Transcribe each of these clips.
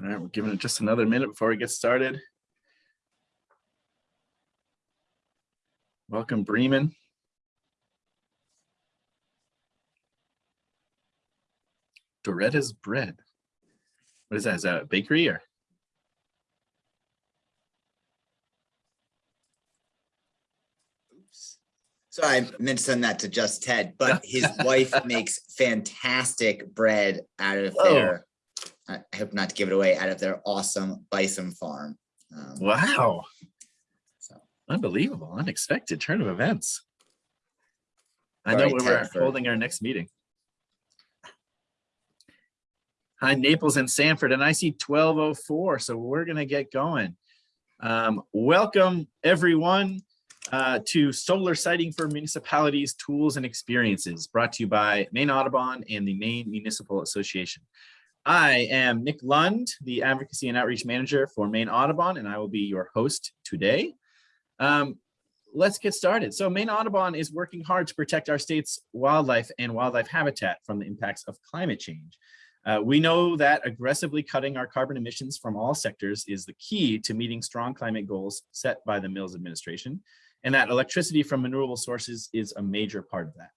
All right, we're giving it just another minute before we get started. Welcome, Bremen. Doretta's bread. What is that? Is that a bakery or? Oops. So I meant to send that to just Ted, but his wife makes fantastic bread out of their, I hope not to give it away, out of their awesome bison farm. Um, Wow, so, unbelievable, unexpected turn of events. I know right, we're holding our next meeting. Hi, Naples and Sanford, and I see 1204, so we're gonna get going. Um, welcome, everyone, uh, to Solar Siting for Municipalities Tools and Experiences, brought to you by Maine Audubon and the Maine Municipal Association. I am Nick Lund, the Advocacy and Outreach Manager for Maine Audubon, and I will be your host today. Um, let's get started. So Maine Audubon is working hard to protect our state's wildlife and wildlife habitat from the impacts of climate change. Uh, we know that aggressively cutting our carbon emissions from all sectors is the key to meeting strong climate goals set by the Mills administration, and that electricity from renewable sources is a major part of that.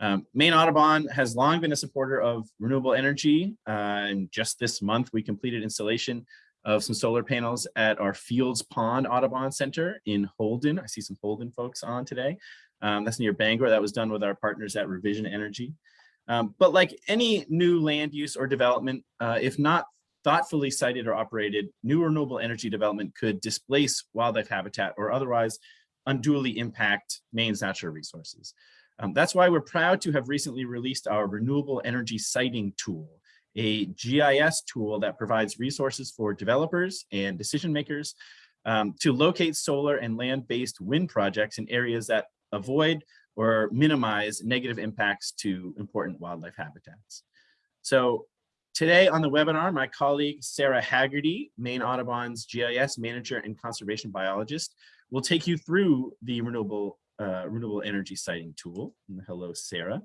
Um, Maine Audubon has long been a supporter of renewable energy, uh, and just this month we completed installation of some solar panels at our Fields Pond Audubon Center in Holden. I see some Holden folks on today. Um, that's near Bangor. That was done with our partners at Revision Energy. Um, but like any new land use or development, uh, if not thoughtfully sited or operated, new renewable energy development could displace wildlife habitat or otherwise unduly impact Maine's natural resources. Um, that's why we're proud to have recently released our renewable energy siting tool, a GIS tool that provides resources for developers and decision makers um, to locate solar and land-based wind projects in areas that avoid or minimize negative impacts to important wildlife habitats. So today on the webinar, my colleague Sarah Haggerty, Maine Audubon's GIS manager and conservation biologist, will take you through the renewable uh, renewable energy siting tool. Hello, Sarah.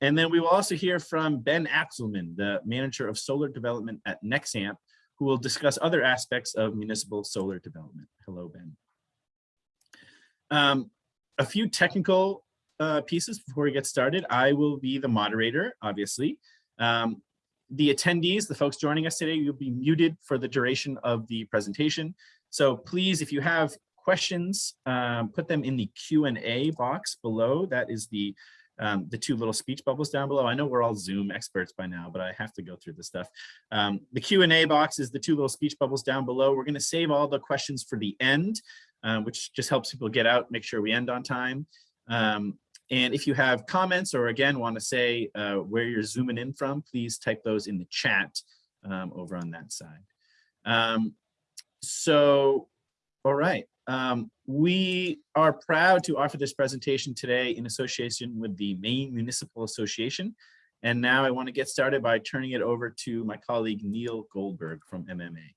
And then we will also hear from Ben Axelman, the manager of solar development at Nexamp, who will discuss other aspects of municipal solar development. Hello, Ben. Um, a few technical uh, pieces before we get started. I will be the moderator, obviously. Um, the attendees, the folks joining us today, you'll be muted for the duration of the presentation. So please, if you have questions, um, put them in the Q&A box below. That is the um, the two little speech bubbles down below. I know we're all Zoom experts by now, but I have to go through this stuff. Um, the Q&A box is the two little speech bubbles down below. We're gonna save all the questions for the end, um, which just helps people get out, make sure we end on time. Um, and if you have comments or again, wanna say uh, where you're zooming in from, please type those in the chat um, over on that side. Um, so, all right. Um, we are proud to offer this presentation today in association with the Maine Municipal Association. And now I want to get started by turning it over to my colleague Neil Goldberg from MMA.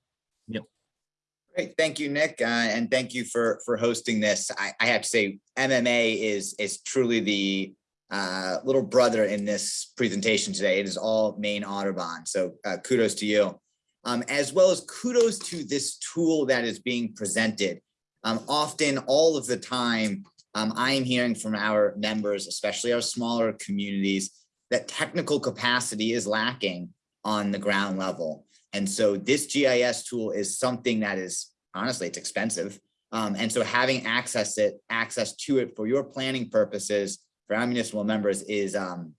Neil. Great, thank you, Nick, uh, and thank you for for hosting this. I, I have to say, MMA is is truly the uh, little brother in this presentation today. It is all Maine Audubon, so uh, kudos to you, um, as well as kudos to this tool that is being presented. Um, often, all of the time, um, I am hearing from our members, especially our smaller communities, that technical capacity is lacking on the ground level. And so this GIS tool is something that is, honestly, it's expensive. Um, and so having access it, access to it for your planning purposes for our municipal members is, um,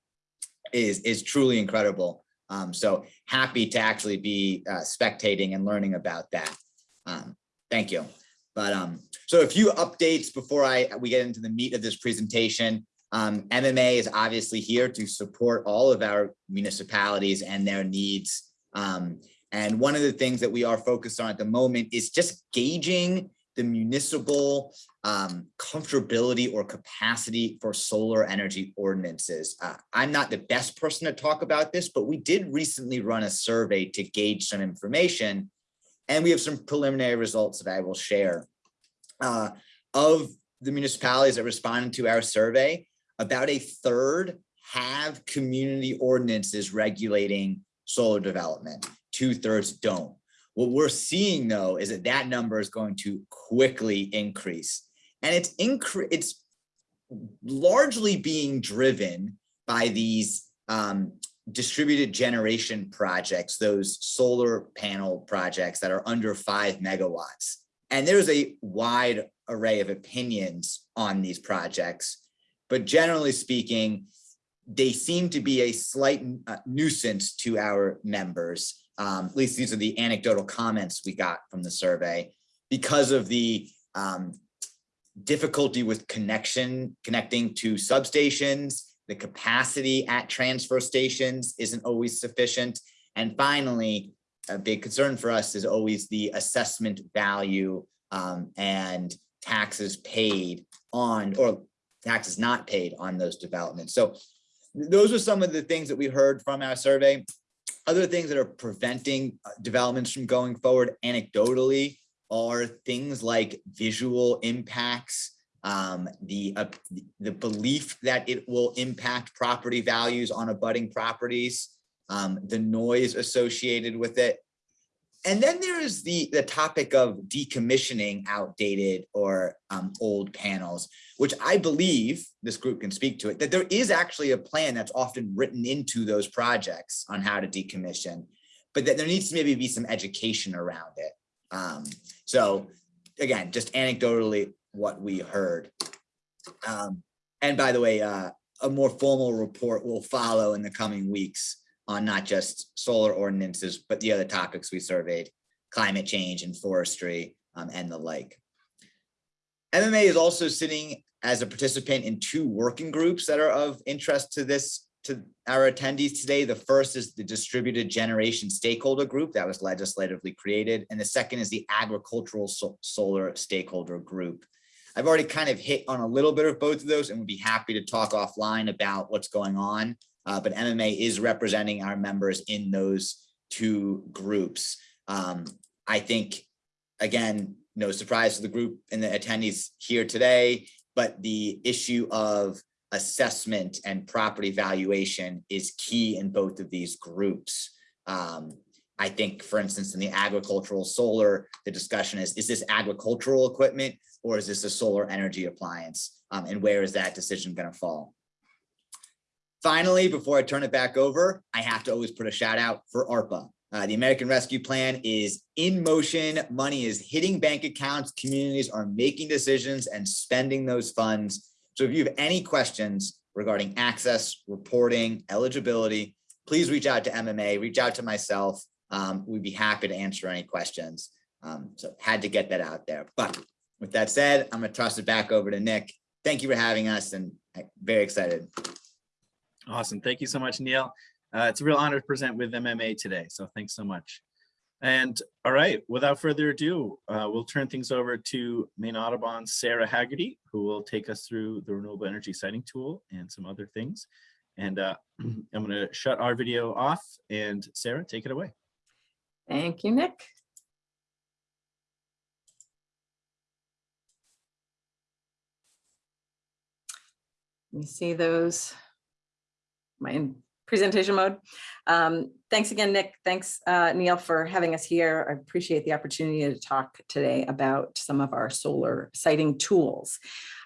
is, is truly incredible. Um, so happy to actually be uh, spectating and learning about that. Um, thank you. But um, so a few updates before I we get into the meat of this presentation. Um, MMA is obviously here to support all of our municipalities and their needs. Um, and one of the things that we are focused on at the moment is just gauging the municipal um, comfortability or capacity for solar energy ordinances. Uh, I'm not the best person to talk about this, but we did recently run a survey to gauge some information and we have some preliminary results that I will share. Uh, of the municipalities that responded to our survey, about a third have community ordinances regulating solar development. two thirds don't. What we're seeing though is that that number is going to quickly increase. And it's incre it's largely being driven by these um, distributed generation projects, those solar panel projects that are under five megawatts. And there's a wide array of opinions on these projects, but generally speaking, they seem to be a slight uh, nuisance to our members. Um, at least these are the anecdotal comments we got from the survey because of the um, difficulty with connection, connecting to substations, the capacity at transfer stations isn't always sufficient. And finally, a big concern for us is always the assessment value um, and taxes paid on or taxes not paid on those developments. So those are some of the things that we heard from our survey. Other things that are preventing uh, developments from going forward anecdotally are things like visual impacts, um, the, uh, the belief that it will impact property values on abutting properties, um, the noise associated with it. And then there is the, the topic of decommissioning outdated or um, old panels, which I believe this group can speak to it, that there is actually a plan that's often written into those projects on how to decommission, but that there needs to maybe be some education around it. Um, so again, just anecdotally, what we heard. Um, and by the way, uh, a more formal report will follow in the coming weeks on not just solar ordinances, but the other topics we surveyed, climate change and forestry um, and the like. MMA is also sitting as a participant in two working groups that are of interest to this to our attendees today. The first is the distributed generation stakeholder group that was legislatively created. And the second is the agricultural so solar stakeholder group. I've already kind of hit on a little bit of both of those and would be happy to talk offline about what's going on. Uh, but MMA is representing our members in those two groups. Um, I think, again, no surprise to the group and the attendees here today, but the issue of assessment and property valuation is key in both of these groups. Um, I think, for instance, in the agricultural solar, the discussion is, is this agricultural equipment or is this a solar energy appliance? Um, and where is that decision going to fall? Finally, before I turn it back over, I have to always put a shout out for ARPA. Uh, the American Rescue Plan is in motion. Money is hitting bank accounts. Communities are making decisions and spending those funds. So if you have any questions regarding access, reporting, eligibility, please reach out to MMA, reach out to myself. Um, we'd be happy to answer any questions. Um, so had to get that out there. But with that said, I'm gonna toss it back over to Nick. Thank you for having us and I'm very excited. Awesome. Thank you so much, Neil. Uh, it's a real honor to present with MMA today. So thanks so much. And all right, without further ado, uh, we'll turn things over to Maine Audubon's Sarah Haggerty, who will take us through the renewable energy siting tool and some other things. And uh, I'm going to shut our video off and Sarah, take it away. Thank you, Nick. Let me see those. My in presentation mode. Um, thanks again, Nick. Thanks, uh, Neil, for having us here. I appreciate the opportunity to talk today about some of our solar siting tools.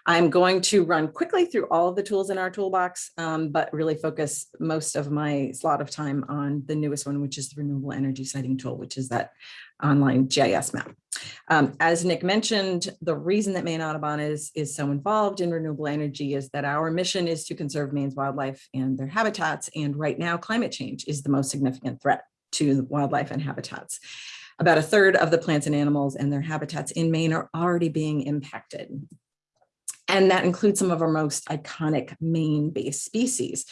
I'm going to run quickly through all of the tools in our toolbox, um, but really focus most of my slot of time on the newest one, which is the renewable energy siting tool, which is that online GIS map. Um, as Nick mentioned, the reason that Maine Audubon is, is so involved in renewable energy is that our mission is to conserve Maine's wildlife and their habitats. And right now, climate change is the most significant threat to wildlife and habitats. About a third of the plants and animals and their habitats in Maine are already being impacted. And that includes some of our most iconic Maine-based species,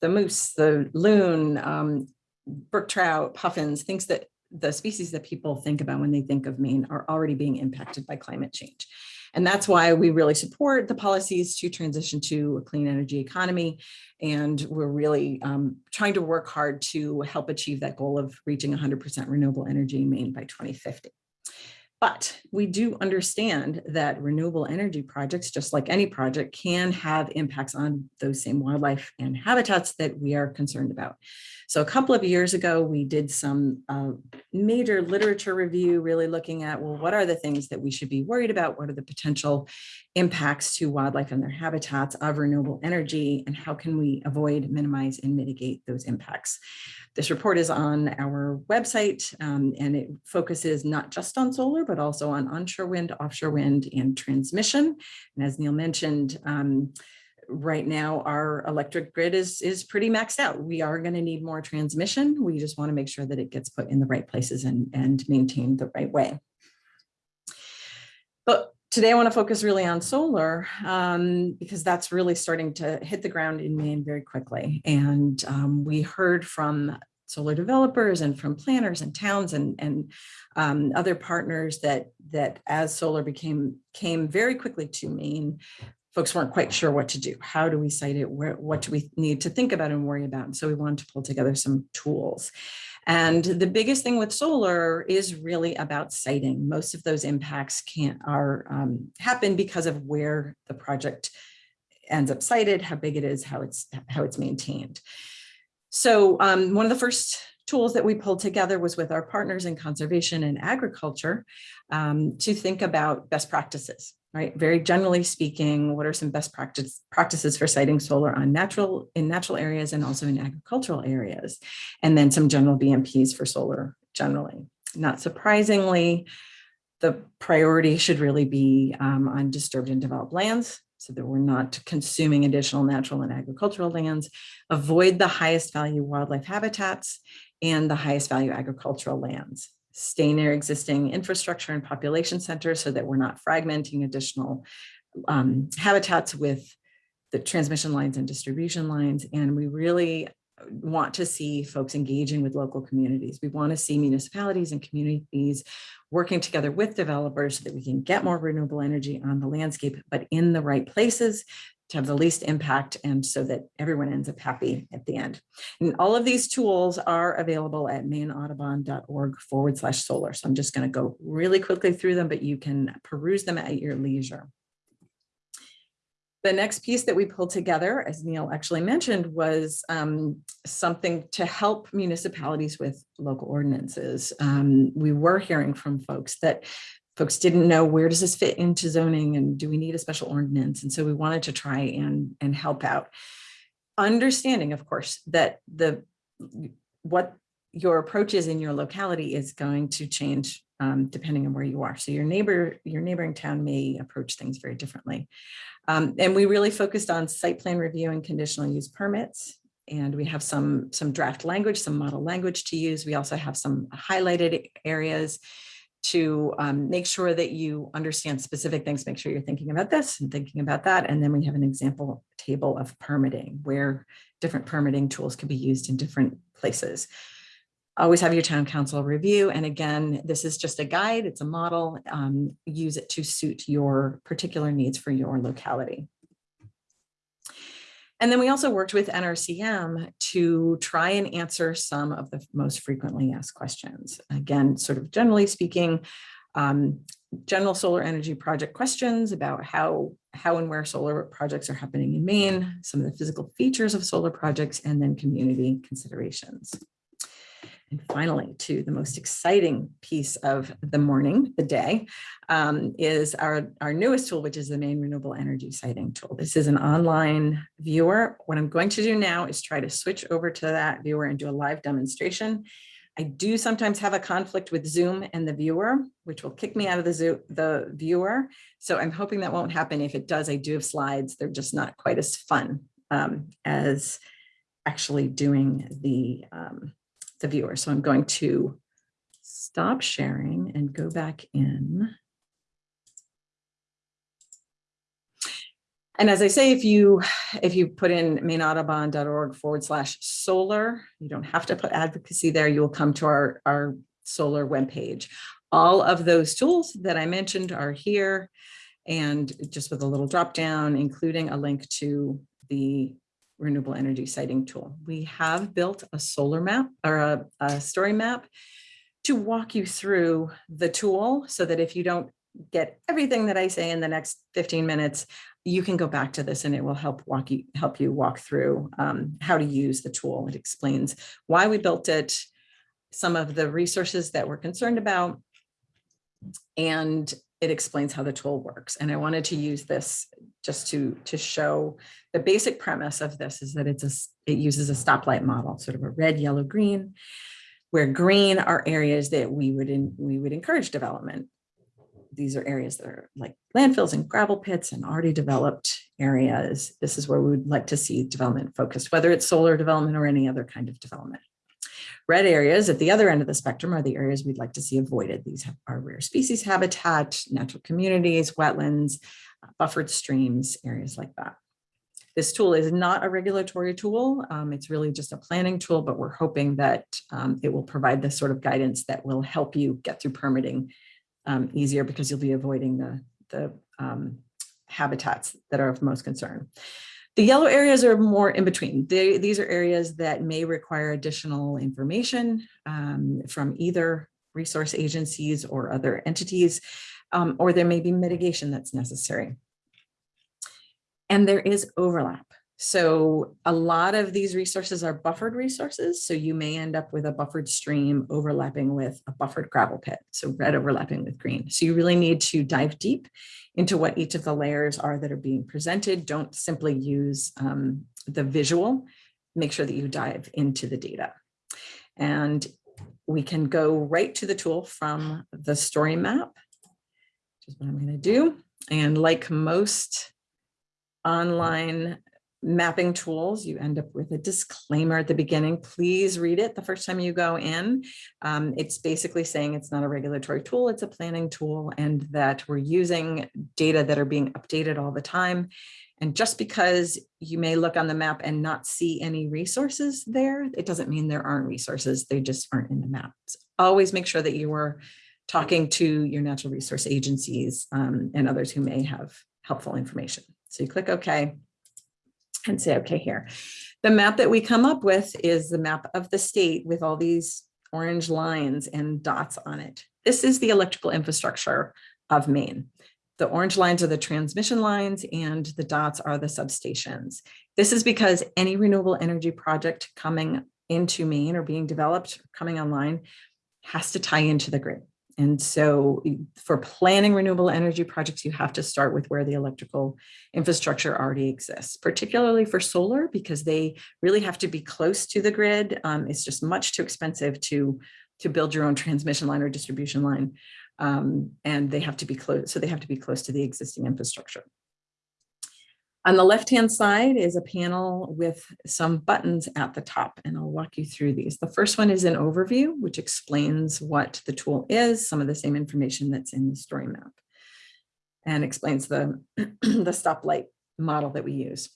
the moose, the loon, um, brook trout, puffins, things that the species that people think about when they think of Maine are already being impacted by climate change. And that's why we really support the policies to transition to a clean energy economy. And we're really um, trying to work hard to help achieve that goal of reaching 100% renewable energy in Maine by 2050. But we do understand that renewable energy projects, just like any project, can have impacts on those same wildlife and habitats that we are concerned about. So a couple of years ago, we did some uh, major literature review, really looking at, well, what are the things that we should be worried about? What are the potential impacts to wildlife and their habitats of renewable energy? And how can we avoid, minimize, and mitigate those impacts? This report is on our website um, and it focuses not just on solar, but also on onshore wind, offshore wind, and transmission. And as Neil mentioned, um, right now our electric grid is is pretty maxed out. We are going to need more transmission. We just want to make sure that it gets put in the right places and, and maintained the right way. But today I want to focus really on solar um, because that's really starting to hit the ground in Maine very quickly. And um, we heard from solar developers and from planners and towns and, and um, other partners that, that as solar became came very quickly to Maine, folks weren't quite sure what to do. How do we site it? Where, what do we need to think about and worry about? And so we wanted to pull together some tools. And the biggest thing with solar is really about siting. Most of those impacts can't are um, happen because of where the project ends up sited, how big it is, how it's how it's maintained. So um, one of the first tools that we pulled together was with our partners in conservation and agriculture um, to think about best practices right? Very generally speaking, what are some best practice practices for siting solar on natural in natural areas and also in agricultural areas? And then some general BMPs for solar generally. Not surprisingly, the priority should really be um, on disturbed and developed lands so that we're not consuming additional natural and agricultural lands, avoid the highest value wildlife habitats and the highest value agricultural lands stay near existing infrastructure and population centers so that we're not fragmenting additional um, habitats with the transmission lines and distribution lines. And we really want to see folks engaging with local communities. We want to see municipalities and communities working together with developers so that we can get more renewable energy on the landscape, but in the right places to have the least impact and so that everyone ends up happy at the end. And all of these tools are available at mainaudubon.org forward slash solar. So I'm just going to go really quickly through them, but you can peruse them at your leisure. The next piece that we pulled together, as Neil actually mentioned, was um, something to help municipalities with local ordinances. Um, we were hearing from folks that folks didn't know where does this fit into zoning and do we need a special ordinance? And so we wanted to try and, and help out. Understanding, of course, that the what your approach is in your locality is going to change um, depending on where you are. So your neighbor, your neighboring town may approach things very differently. Um, and we really focused on site plan review and conditional use permits. And we have some, some draft language, some model language to use. We also have some highlighted areas to um, make sure that you understand specific things, make sure you're thinking about this and thinking about that. And then we have an example table of permitting where different permitting tools can be used in different places. Always have your town council review. And again, this is just a guide, it's a model, um, use it to suit your particular needs for your locality. And then we also worked with NRCM to try and answer some of the most frequently asked questions. Again, sort of generally speaking, um, general solar energy project questions about how, how and where solar projects are happening in Maine, some of the physical features of solar projects, and then community considerations. And finally, to the most exciting piece of the morning, the day, um, is our, our newest tool, which is the Maine Renewable Energy Siting tool. This is an online viewer. What I'm going to do now is try to switch over to that viewer and do a live demonstration. I do sometimes have a conflict with Zoom and the viewer, which will kick me out of the, Zoom, the viewer. So I'm hoping that won't happen. If it does, I do have slides. They're just not quite as fun um, as actually doing the um, the viewer. So I'm going to stop sharing and go back in. And as I say, if you if you put in mainaudubon.org forward slash solar, you don't have to put advocacy there. You will come to our, our solar webpage. All of those tools that I mentioned are here and just with a little drop down, including a link to the renewable energy siting tool. We have built a solar map or a, a story map to walk you through the tool so that if you don't get everything that I say in the next 15 minutes, you can go back to this and it will help walk you, help you walk through um, how to use the tool. It explains why we built it, some of the resources that we're concerned about, and it explains how the tool works. And I wanted to use this just to, to show the basic premise of this is that it's a, it uses a stoplight model, sort of a red, yellow, green, where green are areas that we would, in- we would encourage development. These are areas that are like landfills and gravel pits and already developed areas. This is where we would like to see development focused, whether it's solar development or any other kind of development. Red areas at the other end of the spectrum are the areas we'd like to see avoided. These are rare species habitat, natural communities, wetlands, buffered streams, areas like that. This tool is not a regulatory tool. um, It's really just a planning tool, but we're hoping that um, it will provide the sort of guidance that will help you get through permitting um, easier because you'll be avoiding the, the um, habitats that are of most concern. The yellow areas are more in between. They, these are areas that may require additional information um, from either resource agencies or other entities, um, or there may be mitigation that's necessary. And there is overlap. So a lot of these resources are buffered resources. So you may end up with a buffered stream overlapping with a buffered gravel pit. So red overlapping with green. So you really need to dive deep into what each of the layers are that are being presented. Don't simply use um, the visual. Make sure that you dive into the data. And we can go right to the tool from the story map, which is what I'm going to do. And like most online mapping tools, you end up with a disclaimer at the beginning. Please read it the first time you go in. Um, it's basically saying it's not a regulatory tool, it's a planning tool, and that we're using data that are being updated all the time. And just because you may look on the map and not see any resources there, it doesn't mean there aren't resources, they just aren't in the maps. Always make sure that you are talking to your natural resource agencies um, and others who may have helpful information. So you click OK and say, okay, here. The map that we come up with is the map of the state with all these orange lines and dots on it. This is the electrical infrastructure of Maine. The orange lines are the transmission lines and the dots are the substations. This is because any renewable energy project coming into Maine or being developed, coming online, has to tie into the grid. And so for planning renewable energy projects, you have to start with where the electrical infrastructure already exists, particularly for solar, because they really have to be close to the grid. Um, it's just much too expensive to, to build your own transmission line or distribution line. Um, and they have to be close, so they have to be close to the existing infrastructure. On the left-hand side is a panel with some buttons at the top, and I'll walk you through these. The first one is an overview, which explains what the tool is, some of the same information that's in the story map, and explains the, the stoplight model that we use.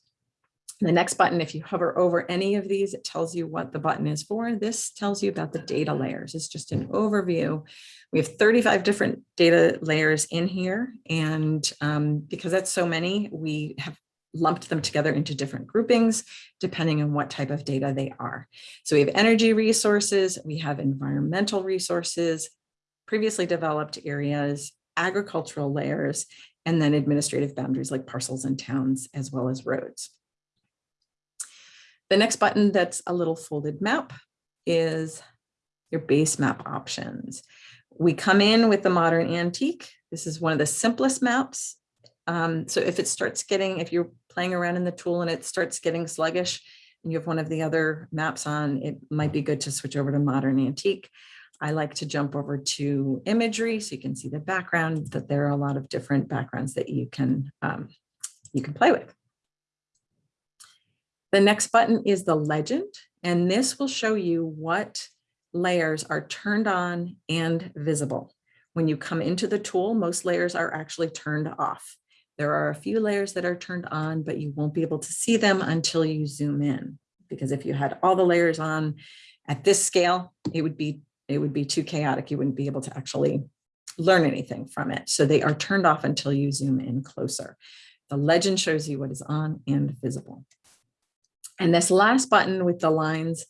The next button, if you hover over any of these, it tells you what the button is for. This tells you about the data layers. It's just an overview. We have 35 different data layers in here. And um, because that's so many, we have lumped them together into different groupings, depending on what type of data they are. So we have energy resources, we have environmental resources, previously developed areas, agricultural layers, and then administrative boundaries like parcels and towns, as well as roads. The next button that's a little folded map is your base map options. We come in with the modern antique. This is one of the simplest maps. Um, so if it starts getting, if you're playing around in the tool and it starts getting sluggish and you have one of the other maps on, it might be good to switch over to modern antique. I like to jump over to imagery so you can see the background, that there are a lot of different backgrounds that you can, um, you can play with. The next button is the legend, and this will show you what layers are turned on and visible. When you come into the tool, most layers are actually turned off. There are a few layers that are turned on, but you won't be able to see them until you zoom in. Because if you had all the layers on at this scale, it would be it would be too chaotic. You wouldn't be able to actually learn anything from it. So they are turned off until you zoom in closer. The legend shows you what is on and visible. And this last button with the lines,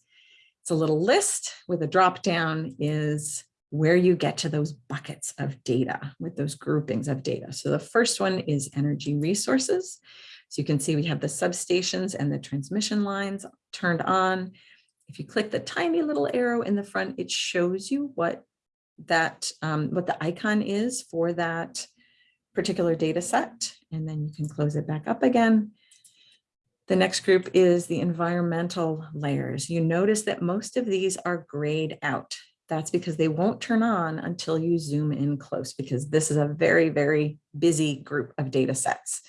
it's a little list with a drop down is where you get to those buckets of data with those groupings of data. So the first one is energy resources. So you can see we have the substations and the transmission lines turned on. If you click the tiny little arrow in the front, it shows you what that um, what the icon is for that particular data set. And then you can close it back up again. The next group is the environmental layers. You notice that most of these are grayed out. That's because they won't turn on until you zoom in close because this is a very, very busy group of data sets.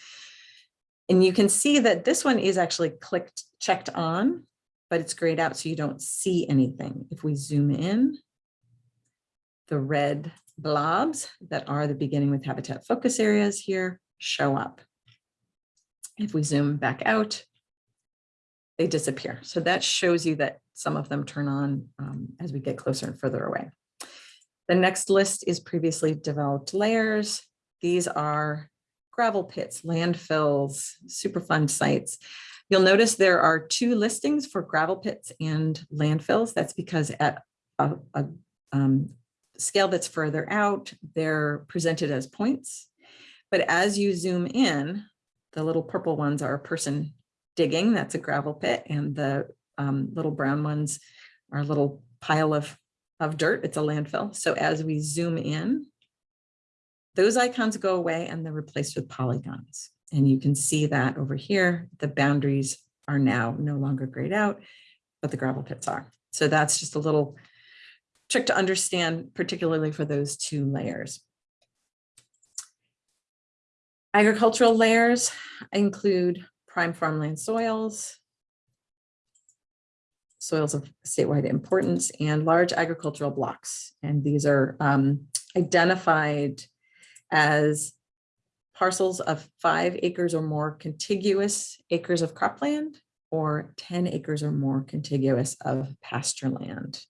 And you can see that this one is actually clicked, checked on, but it's grayed out so you don't see anything. If we zoom in, the red blobs that are the beginning with habitat focus areas here show up. If we zoom back out, they disappear. So that shows you that some of them turn on um, as we get closer and further away. The next list is previously developed layers. These are gravel pits, landfills, Superfund sites. You'll notice there are two listings for gravel pits and landfills. That's because at a, a um, scale that's further out, they're presented as points. But as you zoom in, the little purple ones are a person digging, that's a gravel pit, and the um, little brown ones are a little pile of, of dirt, it's a landfill. So as we zoom in, those icons go away and they're replaced with polygons. And you can see that over here, the boundaries are now no longer grayed out, but the gravel pits are. So that's just a little trick to understand, particularly for those two layers. Agricultural layers include prime farmland soils, soils of statewide importance, and large agricultural blocks. And these are um, identified as parcels of five acres or more contiguous acres of cropland or 10 acres or more contiguous of pasture land.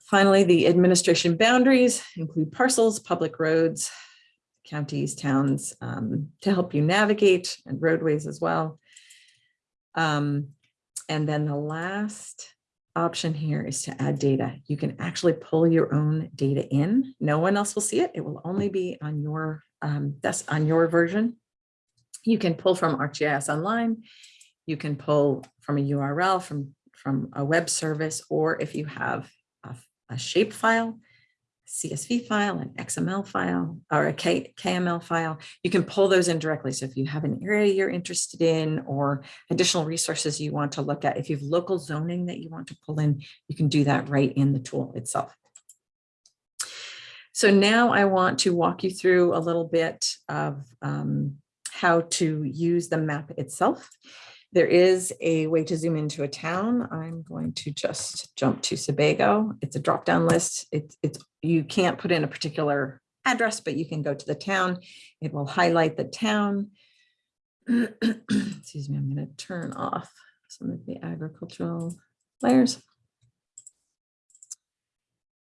Finally, the administration boundaries include parcels, public roads, counties, towns um, to help you navigate and roadways as well. Um, and then the last option here is to add data. You can actually pull your own data in. No one else will see it. It will only be on your um, that's on your version. You can pull from ArcGIS Online. You can pull from a URL from from a web service, or if you have a, a shape file, CSV file, an XML file, or a K, KML file, you can pull those in directly. So if you have an area you're interested in or additional resources you want to look at, if you have local zoning that you want to pull in, you can do that right in the tool itself. So now I want to walk you through a little bit of um, how to use the map itself. There is a way to zoom into a town. I'm going to just jump to Sebago. It's a drop-down list. It's, it's you can't put in a particular address, but you can go to the town. It will highlight the town. Excuse me, I'm going to turn off some of the agricultural layers.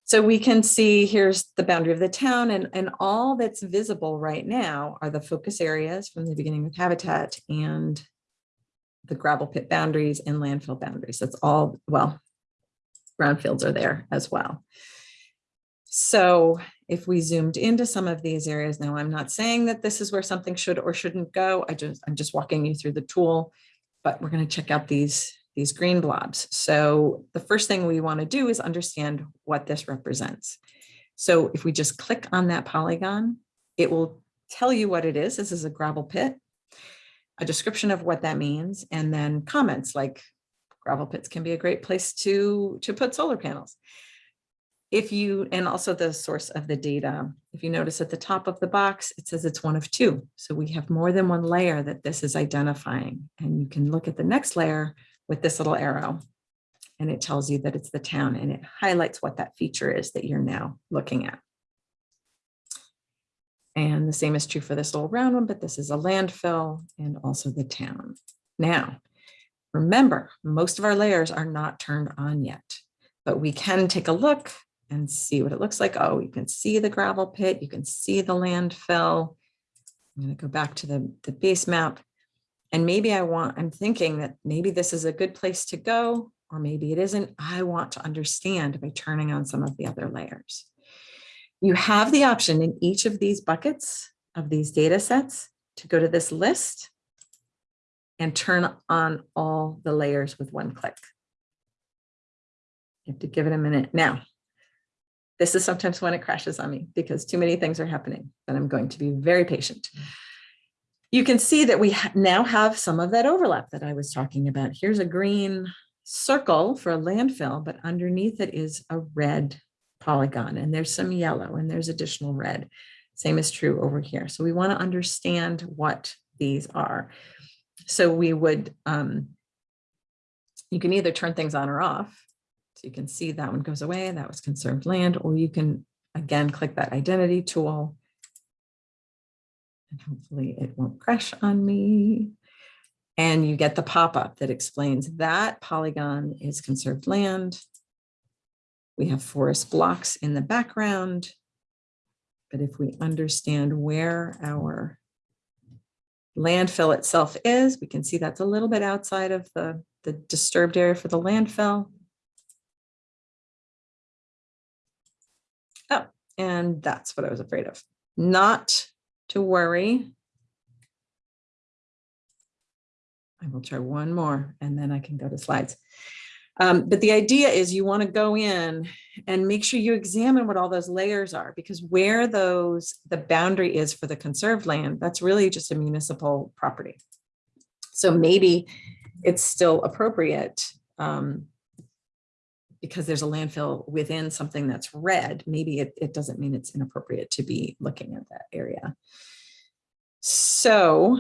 So we can see here's the boundary of the town and, and all that's visible right now are the focus areas from the beginning with habitat and the gravel pit boundaries and landfill boundaries. That's all, well, brownfields are there as well. So if we zoomed into some of these areas, now I'm not saying that this is where something should or shouldn't go. I just, I'm just walking you through the tool, but we're going to check out these, these green blobs. So the first thing we want to do is understand what this represents. So if we just click on that polygon, it will tell you what it is. This is a gravel pit a description of what that means, and then comments like gravel pits can be a great place to, to put solar panels. If you, and also the source of the data, if you notice at the top of the box, it says it's one of two. So we have more than one layer that this is identifying. And you can look at the next layer with this little arrow and it tells you that it's the town and it highlights what that feature is that you're now looking at. And the same is true for this little round one, but this is a landfill and also the town. Now, remember, most of our layers are not turned on yet, but we can take a look and see what it looks like. Oh, you can see the gravel pit, you can see the landfill. I'm going to go back to the, the base map. And maybe I want, I'm thinking that maybe this is a good place to go, or maybe it isn't. I want to understand by turning on some of the other layers. You have the option in each of these buckets of these data sets to go to this list and turn on all the layers with one click. You have to give it a minute. Now, this is sometimes when it crashes on me because too many things are happening, but I'm going to be very patient. You can see that we now have some of that overlap that I was talking about. Here's a green circle for a landfill, but underneath it is a red polygon and there's some yellow and there's additional red. Same is true over here. So we want to understand what these are. So we would, um, you can either turn things on or off. So you can see that one goes away, that was conserved land, or you can, again, click that identity tool. And hopefully it won't crash on me. And you get the pop-up that explains that polygon is conserved land. We have forest blocks in the background. But if we understand where our landfill itself is, we can see that's a little bit outside of the, the disturbed area for the landfill. Oh, and that's what I was afraid of. Not to worry. I will try one more and then I can go to slides. Um, but the idea is you want to go in and make sure you examine what all those layers are because where those the boundary is for the conserved land, that's really just a municipal property. So maybe it's still appropriate um, because there's a landfill within something that's red. Maybe it, it doesn't mean it's inappropriate to be looking at that area. So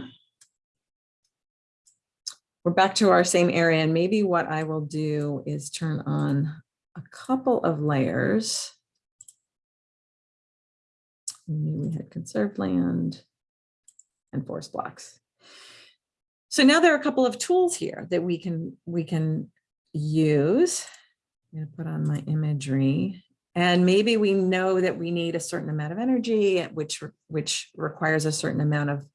we're back to our same area and maybe what I will do is turn on a couple of layers. We we had conserved land and forest blocks. So now there are a couple of tools here that we can we can use. I'm going to put on my imagery and maybe we know that we need a certain amount of energy, which which requires a certain amount of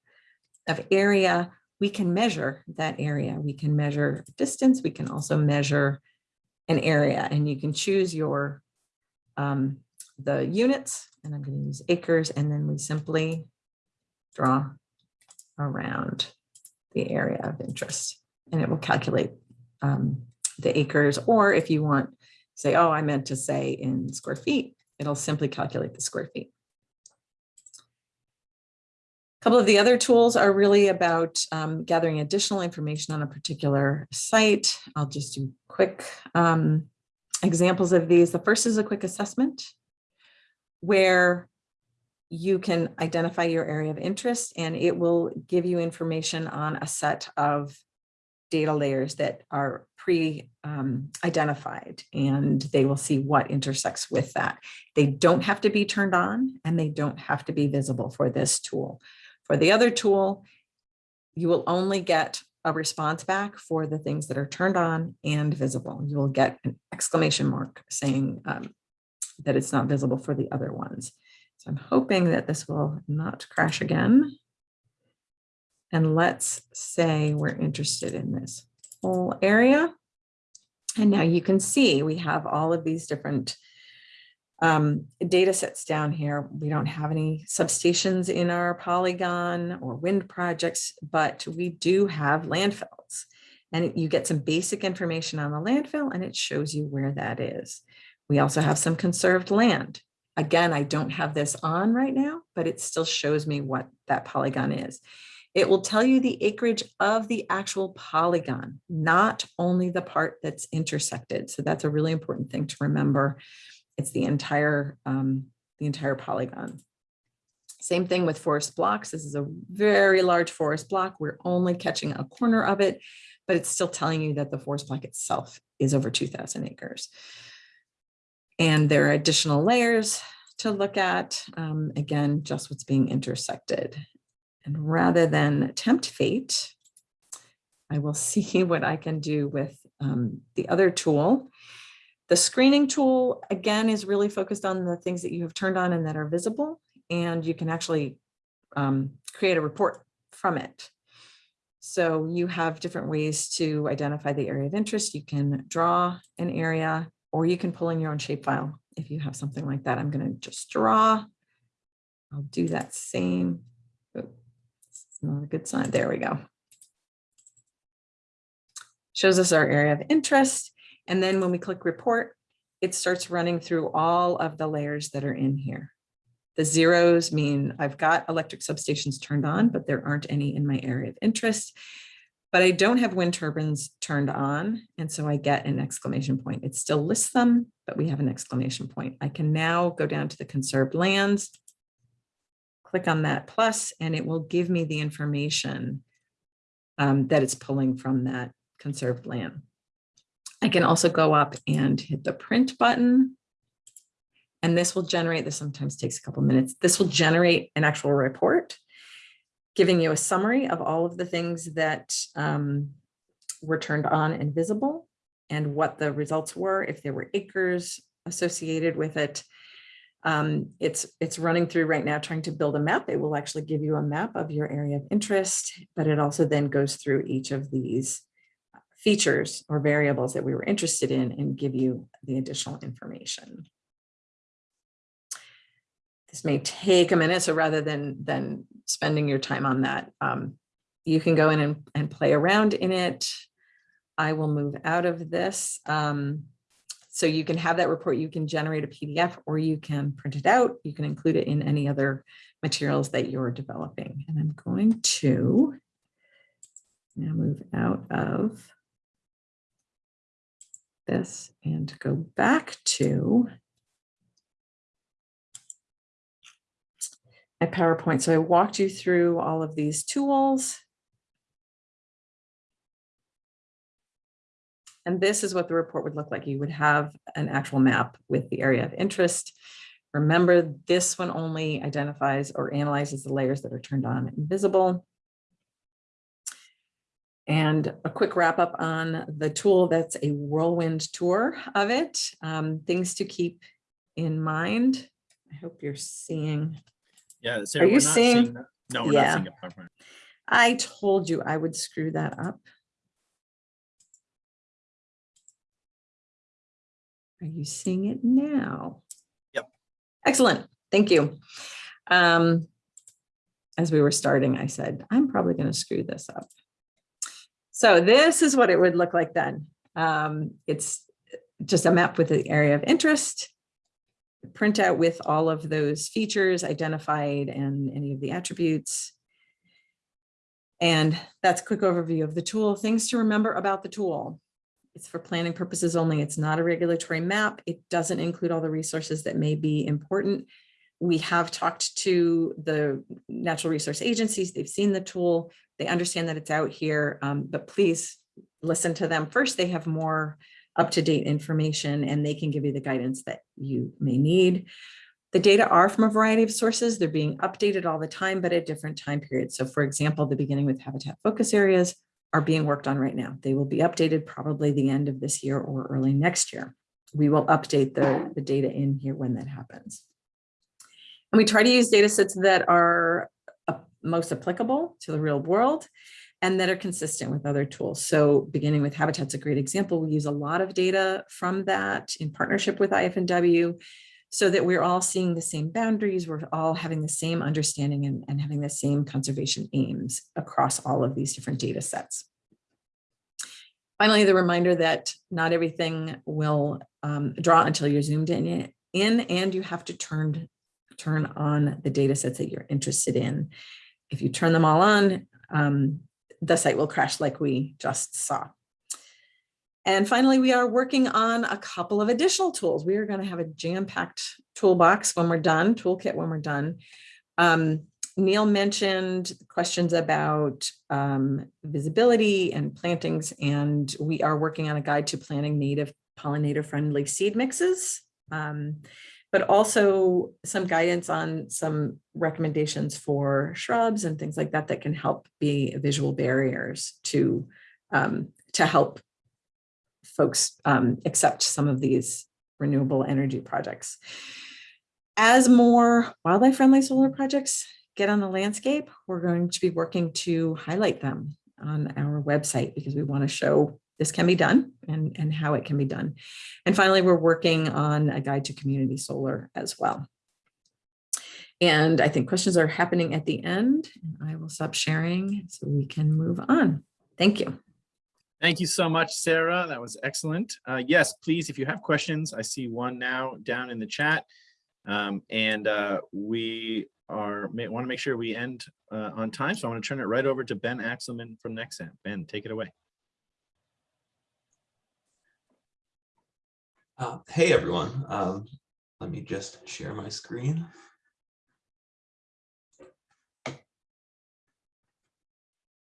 of area we can measure that area. We can measure distance. We can also measure an area and you can choose your um, the units and I'm going to use acres and then we simply draw around the area of interest and it will calculate um, the acres or if you want say oh I meant to say in square feet it'll simply calculate the square feet. A couple of the other tools are really about um, gathering additional information on a particular site. I'll just do quick um, examples of these. The first is a quick assessment where you can identify your area of interest and it will give you information on a set of data layers that are pre-identified and they will see what intersects with that. They don't have to be turned on and they don't have to be visible for this tool. For the other tool, you will only get a response back for the things that are turned on and visible. You will get an exclamation mark saying um, that it's not visible for the other ones. So I'm hoping that this will not crash again. And let's say we're interested in this whole area. And now you can see we have all of these different um, data sets down here. We don't have any substations in our polygon or wind projects, but we do have landfills. And you get some basic information on the landfill and it shows you where that is. We also have some conserved land. Again, I don't have this on right now, but it still shows me what that polygon is. It will tell you the acreage of the actual polygon, not only the part that's intersected. So that's a really important thing to remember. It's the entire, um, the entire polygon. Same thing with forest blocks. This is a very large forest block. We're only catching a corner of it, but it's still telling you that the forest block itself is over 2000 acres. And there are additional layers to look at. Um, again, just what's being intersected. And rather than tempt fate, I will see what I can do with um, the other tool. The screening tool, again, is really focused on the things that you have turned on and that are visible, and you can actually um, create a report from it. So you have different ways to identify the area of interest. You can draw an area or you can pull in your own shapefile. If you have something like that, I'm going to just draw. I'll do that same. oh, It's not a good sign. There we go. Shows us our area of interest. And then when we click report, it starts running through all of the layers that are in here. The zeros mean I've got electric substations turned on, but there aren't any in my area of interest. But I don't have wind turbines turned on, and so I get an exclamation point. It still lists them, but we have an exclamation point. I can now go down to the conserved lands, click on that plus, and it will give me the information um, that it's pulling from that conserved land. I can also go up and hit the print button. And this will generate, this sometimes takes a couple minutes. This will generate an actual report, giving you a summary of all of the things that um, were turned on and visible and what the results were, if there were acres associated with it. Um, it's, it's running through right now trying to build a map. It will actually give you a map of your area of interest, but it also then goes through each of these features or variables that we were interested in and give you the additional information. This may take a minute, so rather than, than spending your time on that, um, you can go in and, and play around in it. I will move out of this. Um, so you can have that report, you can generate a PDF or you can print it out. You can include it in any other materials that you're developing. And I'm going to now move out of this and go back to my PowerPoint. So I walked you through all of these tools. And this is what the report would look like. You would have an actual map with the area of interest. Remember, this one only identifies or analyzes the layers that are turned on and visible. And a quick wrap up on the tool, that's a whirlwind tour of it. Um, things to keep in mind. I hope you're seeing. Yeah. Sarah, you we're not seeing- that. No, we're Yeah. not seeing it. I told you I would screw that up. Are you seeing it now? Yep. Excellent. Thank you. Um, as we were starting, I said, I'm probably going to screw this up. So this is what it would look like then. Um, it's just a map with the area of interest, printout with all of those features identified and any of the attributes. And that's a quick overview of the tool. Things to remember about the tool. It's for planning purposes only. It's not a regulatory map. It doesn't include all the resources that may be important. We have talked to the natural resource agencies. They've seen the tool. They understand that it's out here, um, but please listen to them first. They have more up-to-date information and they can give you the guidance that you may need. The data are from a variety of sources. They're being updated all the time, but at different time periods. So for example, the beginning with habitat focus areas are being worked on right now. They will be updated probably the end of this year or early next year. We will update the, the data in here when that happens. And we try to use data sets that are most applicable to the real world and that are consistent with other tools. So beginning with Habitat's a great example. We use a lot of data from that in partnership with IF&W so that we're all seeing the same boundaries, we're all having the same understanding and, and having the same conservation aims across all of these different data sets. Finally, the reminder that not everything will um, draw until you're zoomed in, in and you have to turn, turn on the data sets that you're interested in. If you turn them all on, um, the site will crash like we just saw. And finally, we are working on a couple of additional tools. We are going to have a jam-packed toolbox when we're done, toolkit when we're done. Um, Neil mentioned questions about um, visibility and plantings, and we are working on a guide to planting native pollinator-friendly seed mixes, um, but also some guidance on some recommendations for shrubs and things like that that can help be visual barriers to, um, to help folks um, accept some of these renewable energy projects. As more wildlife friendly solar projects get on the landscape, we're going to be working to highlight them on our website because we want to show this can be done and, and how it can be done. And finally, we're working on a guide to community solar as well. And I think questions are happening at the end. And I will stop sharing so we can move on. Thank you. Thank you so much, Sarah. That was excellent. Uh, yes, please, if you have questions, I see one now down in the chat. Um, and uh, we are may, want to make sure we end uh, on time. So I want to turn it right over to Ben Axelman from Nexamp. Ben, take it away. Uh, hey everyone, um, let me just share my screen. Let's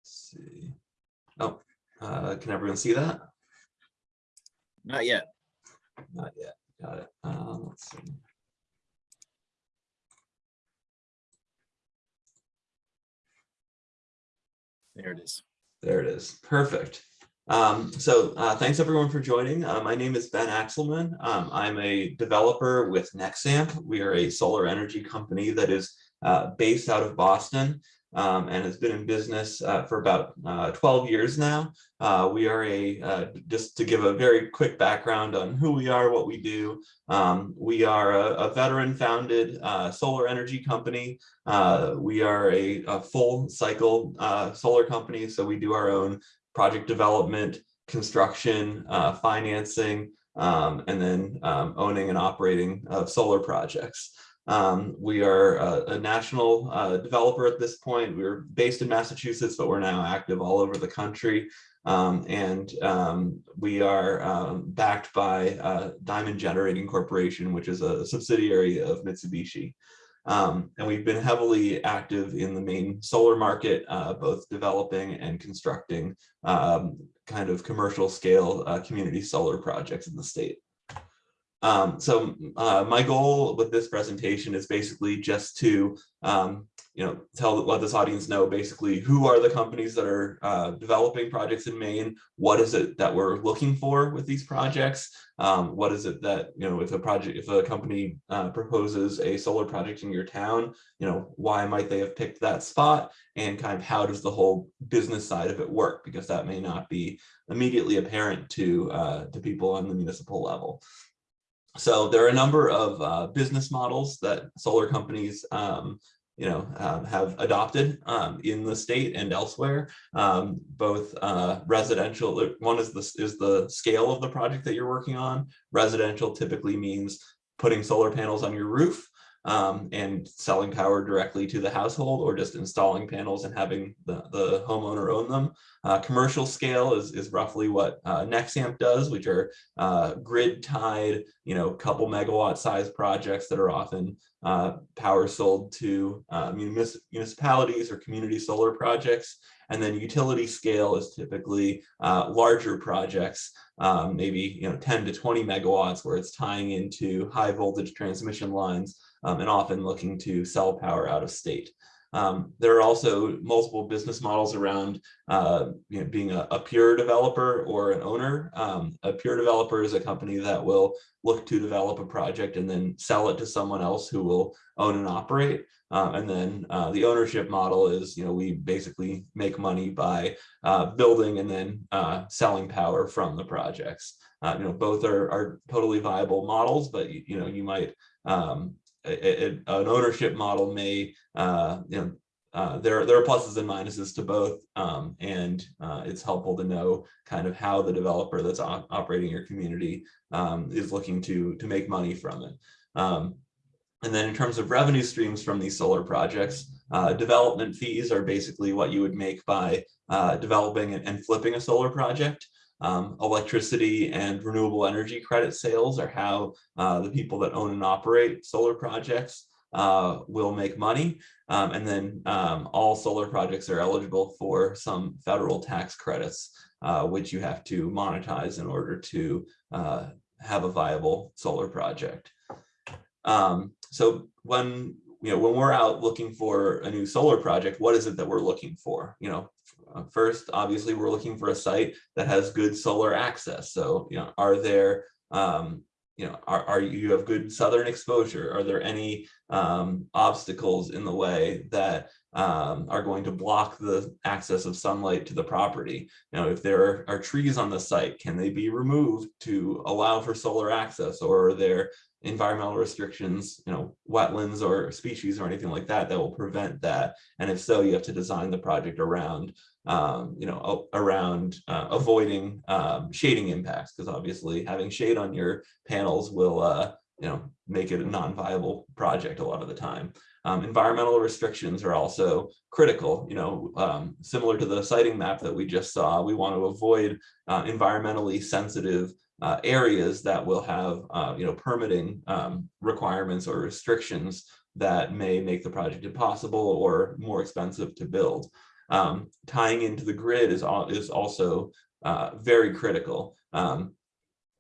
see. Oh, uh, can everyone see that? Not yet. Not yet. Got it. Um, let's see. There it is. There it is. Perfect. Um, so uh, thanks everyone for joining. Uh, my name is Ben Axelman. Um, I'm a developer with Nexamp. We are a solar energy company that is uh, based out of Boston um, and has been in business uh, for about uh, 12 years now. Uh, we are a, just to give a very quick background on who we are, what we do. Um, we are a, a veteran founded solar energy company. we are a, a full cycle solar company. So we do our own project development, construction, uh, financing, um, and then um, owning and operating solar projects. Um, we are a, a national uh, developer at this point. We're based in Massachusetts, but we're now active all over the country. Um, and um, we are um, backed by uh, Diamond Generating Corporation, which is a subsidiary of Mitsubishi. Um, and we've been heavily active in the Maine solar market, uh, both developing and constructing um, kind of commercial scale uh, community solar projects in the state. Um, so uh, my goal with this presentation is basically just to um, you know, tell let this audience know basically who are the companies that are uh, developing projects in Maine, what is it that we're looking for with these projects, um, what is it that, you know, if a project, if a company uh, proposes a solar project in your town, you know, why might they have picked that spot and kind of how does the whole business side of it work? Because that may not be immediately apparent to, uh, to people on the municipal level. So there are a number of uh, business models that solar companies um, you know, um, have adopted um, in the state and elsewhere, um, both uh, residential, one is the, is the scale of the project that you're working on. Residential typically means putting solar panels on your roof um, and selling power directly to the household or just installing panels and having the, the homeowner own them. Uh, commercial scale is, is roughly what uh, Nexamp does, which are uh, grid tied, you know, couple megawatt size projects that are often uh, power sold to uh, municipalities or community solar projects. And then utility scale is typically uh, larger projects, um, maybe you know 10 to 20 megawatts, where it's tying into high voltage transmission lines um, and often looking to sell power out of state. Um, there are also multiple business models around uh, you know, being a, a, pure developer or an owner. Um, a pure developer is a company that will look to develop a project and then sell it to someone else who will own and operate. Um, and then uh, the ownership model is, you know, we basically make money by uh, building and then uh, selling power from the projects. Uh, you know, both are, are totally viable models, but you, you know, you might um, a, a, an ownership model may, uh, you know, uh, there, there are pluses and minuses to both, um, and uh, it's helpful to know kind of how the developer that's op operating your community um, is looking to, to make money from it. Um, and then in terms of revenue streams from these solar projects, uh, development fees are basically what you would make by uh, developing and flipping a solar project. Um, electricity and renewable energy credit sales are how uh, the people that own and operate solar projects uh, will make money. Um, and then um, all solar projects are eligible for some federal tax credits, uh, which you have to monetize in order to uh, have a viable solar project. Um, so when you know when we're out looking for a new solar project, what is it that we're looking for? You know, first, obviously, we're looking for a site that has good solar access. So, you know, are there, um, you know, are, are you have good southern exposure? Are there any um, obstacles in the way that um, are going to block the access of sunlight to the property. You if there are, are trees on the site, can they be removed to allow for solar access or are there environmental restrictions, you know, wetlands or species or anything like that that will prevent that? And if so, you have to design the project around, um, you know, around uh, avoiding um, shading impacts because obviously having shade on your panels will, uh, you know, make it a non-viable project a lot of the time. Um, environmental restrictions are also critical, you know, um, similar to the siting map that we just saw, we want to avoid uh, environmentally sensitive uh, areas that will have, uh, you know, permitting um, requirements or restrictions that may make the project impossible or more expensive to build. Um, tying into the grid is, is also uh, very critical. Um,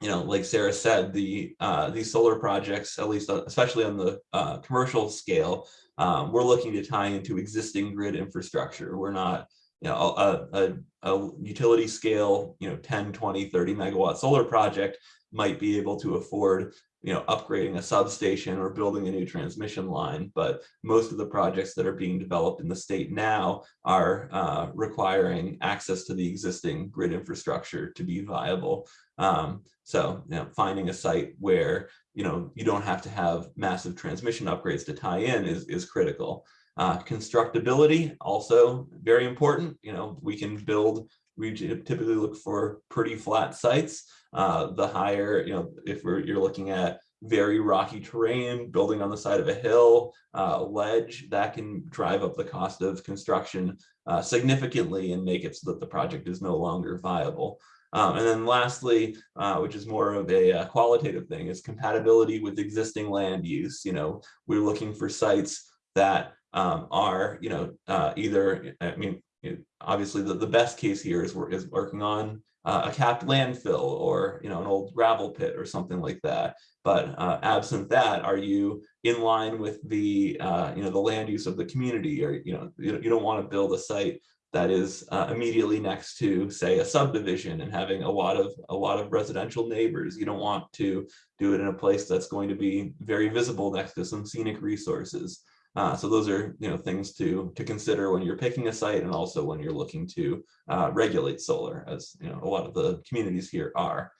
you know, like Sarah said, the uh, these solar projects, at least uh, especially on the uh, commercial scale, um, we're looking to tie into existing grid infrastructure. We're not, you know, a, a, a utility scale, you know, 10, 20, 30 megawatt solar project might be able to afford, you know, upgrading a substation or building a new transmission line. But most of the projects that are being developed in the state now are uh, requiring access to the existing grid infrastructure to be viable. Um, so, you know, finding a site where, you know, you don't have to have massive transmission upgrades to tie in is, is critical. Uh, constructability also very important. You know, we can build, we typically look for pretty flat sites. Uh, the higher, you know, if we're, you're looking at very rocky terrain, building on the side of a hill, uh, ledge, that can drive up the cost of construction uh, significantly and make it so that the project is no longer viable. Um, and then lastly, uh, which is more of a, uh qualitative thing, is compatibility with existing land use. You know, we're looking for sites that um, are, you know, uh, either, I mean, obviously the, the best case here is, is working on uh, a capped landfill or, you know, an old gravel pit or something like that. But uh, absent that, are you in line with the, uh, you know, the land use of the community? Or, you know, you, you don't want to build a site that is uh, immediately next to, say, a subdivision and having a lot of a lot of residential neighbors. You don't want to do it in a place that's going to be very visible next to some scenic resources. Uh, so those are you know things to to consider when you're picking a site and also when you're looking to uh, regulate solar, as you know a lot of the communities here are.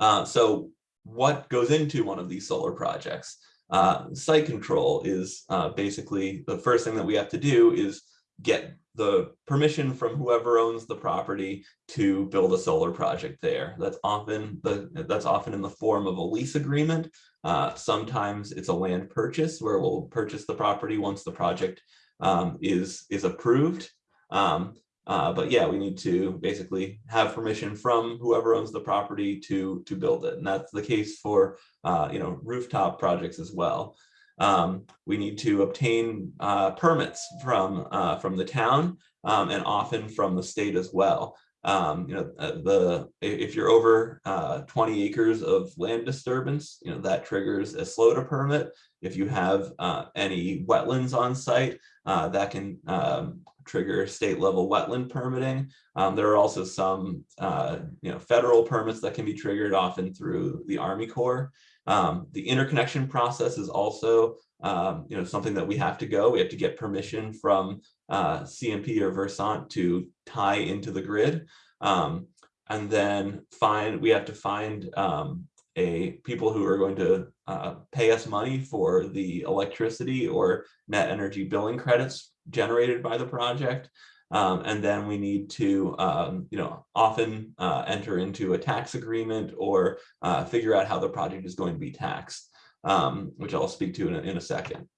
Uh, so what goes into one of these solar projects? Uh, site control is uh, basically the first thing that we have to do is get the permission from whoever owns the property to build a solar project there. That's often the that's often in the form of a lease agreement. Uh, sometimes it's a land purchase where we'll purchase the property once the project um, is is approved. Um, uh, but yeah, we need to basically have permission from whoever owns the property to to build it, and that's the case for uh, you know rooftop projects as well. Um, we need to obtain uh, permits from uh, from the town um, and often from the state as well. Um, you know, uh, the if you're over uh, 20 acres of land disturbance, you know that triggers a SLODA permit. If you have uh, any wetlands on site, uh, that can um, trigger state level wetland permitting. Um, there are also some uh, you know federal permits that can be triggered often through the Army Corps. Um, the interconnection process is also, um, you know, something that we have to go. We have to get permission from uh, CMP or Versant to tie into the grid. Um, and then find, we have to find um, a people who are going to uh, pay us money for the electricity or net energy billing credits generated by the project. Um, and then we need to, um, you know, often uh, enter into a tax agreement or uh, figure out how the project is going to be taxed, um, which I'll speak to in a, in a second.